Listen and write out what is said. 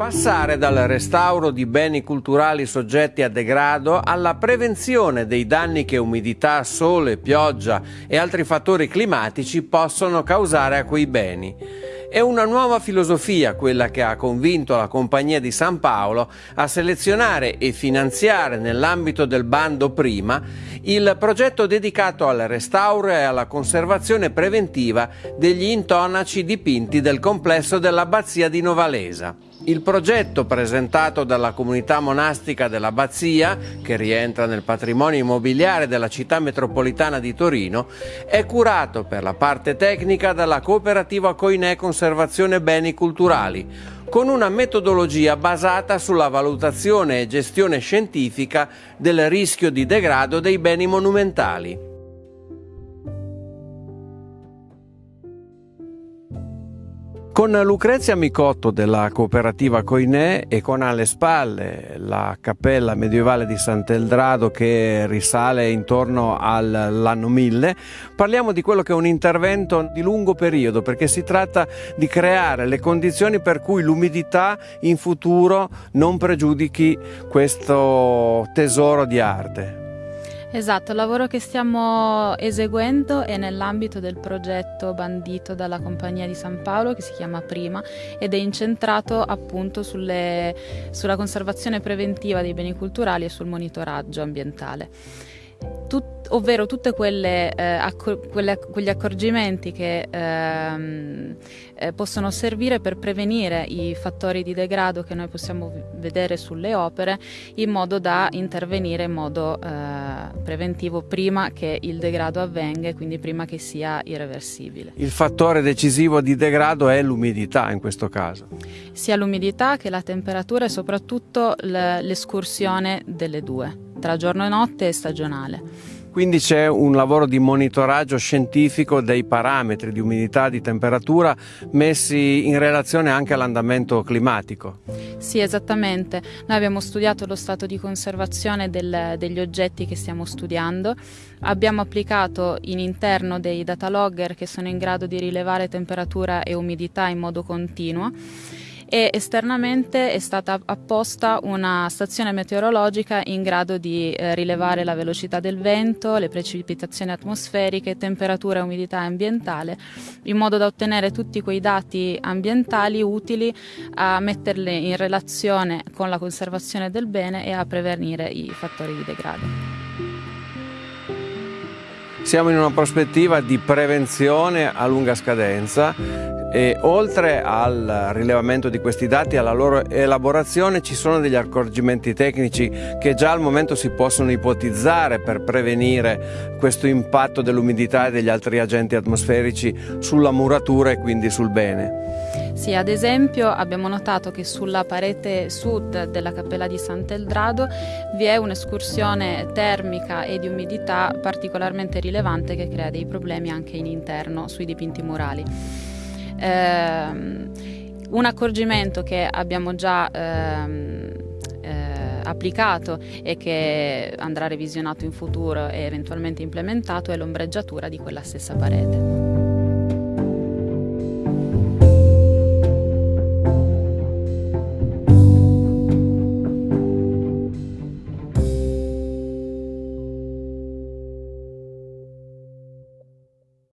Passare dal restauro di beni culturali soggetti a degrado alla prevenzione dei danni che umidità, sole, pioggia e altri fattori climatici possono causare a quei beni. È una nuova filosofia quella che ha convinto la Compagnia di San Paolo a selezionare e finanziare nell'ambito del bando prima il progetto dedicato al restauro e alla conservazione preventiva degli intonaci dipinti del complesso dell'abbazia di Novalesa. Il progetto presentato dalla comunità monastica dell'Abbazia, che rientra nel patrimonio immobiliare della città metropolitana di Torino, è curato per la parte tecnica dalla cooperativa Coinè Conservazione Beni Culturali, con una metodologia basata sulla valutazione e gestione scientifica del rischio di degrado dei beni monumentali. Con Lucrezia Micotto della cooperativa Coinè e con alle spalle la cappella medievale di Sant'Eldrado che risale intorno all'anno 1000, parliamo di quello che è un intervento di lungo periodo perché si tratta di creare le condizioni per cui l'umidità in futuro non pregiudichi questo tesoro di arte. Esatto, il lavoro che stiamo eseguendo è nell'ambito del progetto bandito dalla Compagnia di San Paolo che si chiama Prima ed è incentrato appunto sulle, sulla conservazione preventiva dei beni culturali e sul monitoraggio ambientale. Tut, ovvero tutti eh, accor- quegli accorgimenti che ehm, eh, possono servire per prevenire i fattori di degrado che noi possiamo vedere sulle opere in modo da intervenire in modo eh, preventivo prima che il degrado avvenga e quindi prima che sia irreversibile. Il fattore decisivo di degrado è l'umidità in questo caso? Sia l'umidità che la temperatura e soprattutto l'escursione delle due, tra giorno e notte e stagionale. Quindi c'è un lavoro di monitoraggio scientifico dei parametri di umidità, di temperatura messi in relazione anche all'andamento climatico. Sì, esattamente. Noi abbiamo studiato lo stato di conservazione del, degli oggetti che stiamo studiando, abbiamo applicato in interno dei data logger che sono in grado di rilevare temperatura e umidità in modo continuo e esternamente è stata apposta una stazione meteorologica in grado di eh, rilevare la velocità del vento, le precipitazioni atmosferiche, temperatura e umidità ambientale, in modo da ottenere tutti quei dati ambientali utili a metterli in relazione con la conservazione del bene e a prevenire i fattori di degrado. Siamo in una prospettiva di prevenzione a lunga scadenza e oltre al rilevamento di questi dati e alla loro elaborazione ci sono degli accorgimenti tecnici che già al momento si possono ipotizzare per prevenire questo impatto dell'umidità e degli altri agenti atmosferici sulla muratura e quindi sul bene. Sì, ad esempio abbiamo notato che sulla parete sud della cappella di Sant'Eldrado vi è un'escursione termica e di umidità particolarmente rilevante che crea dei problemi anche in interno sui dipinti murali. Ehm, un accorgimento che abbiamo già ehm, eh, applicato e che andrà revisionato in futuro e eventualmente implementato è l'ombreggiatura di quella stessa parete.